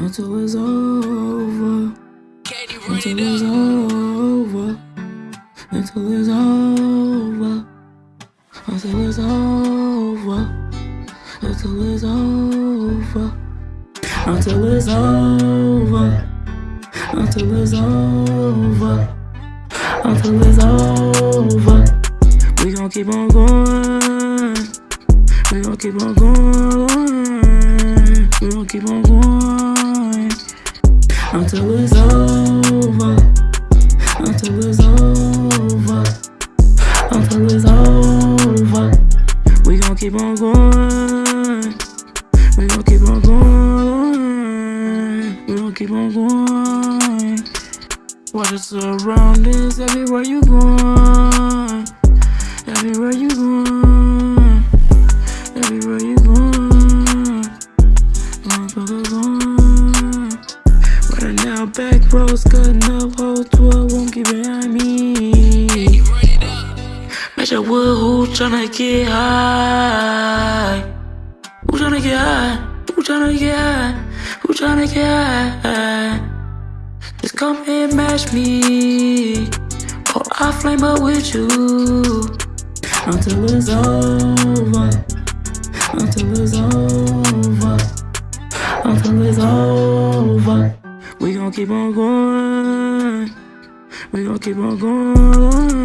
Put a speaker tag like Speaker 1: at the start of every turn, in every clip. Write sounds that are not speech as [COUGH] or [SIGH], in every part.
Speaker 1: until it's over. Until it's over. Until it's over. Until it's over. Until it's over. Until it's over. Until it's over. Until it's over. We gon' keep on going. We gon' keep on going. We gon' keep on going. Until it's over. Until it's over. Until it's over. We gon' keep on going. We gon' keep on going. We gon' keep on going. Watch your surroundings everywhere you going. Everywhere you going. Everywhere you going. Back roads cutting up, whole tour won't get behind me. Match up with who tryna get high. Who tryna get high? Who tryna get high? Who tryna get high? Just come and match me. Or I'll flame up with you. Until it's over. Until it's over. Until it's over. We gon' keep on going. We gon' keep on going.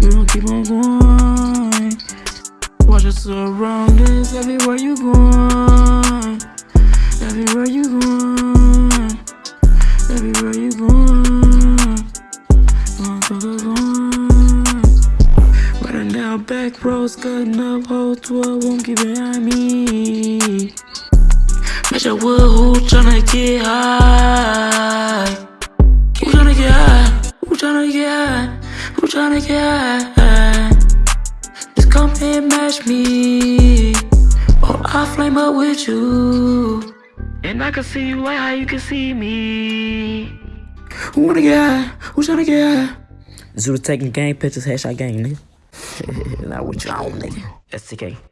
Speaker 1: We gon' keep on going. Watch your surroundings everywhere you going. Everywhere you going. Everywhere you going. Motherfucker going. Right now, back roads cutting up, whole tour won't get behind me. Match up with who tryna get high. Who tryna get high? Who tryna get high? Who tryna get high? Just come and match me. Oh, or I'll flame up with you. And I can see you like how you can see me. Who wanna get high? Who tryna get high? Zuda taking gang pictures, headshot gang, nigga. [LAUGHS] Not what you on, nigga. STK.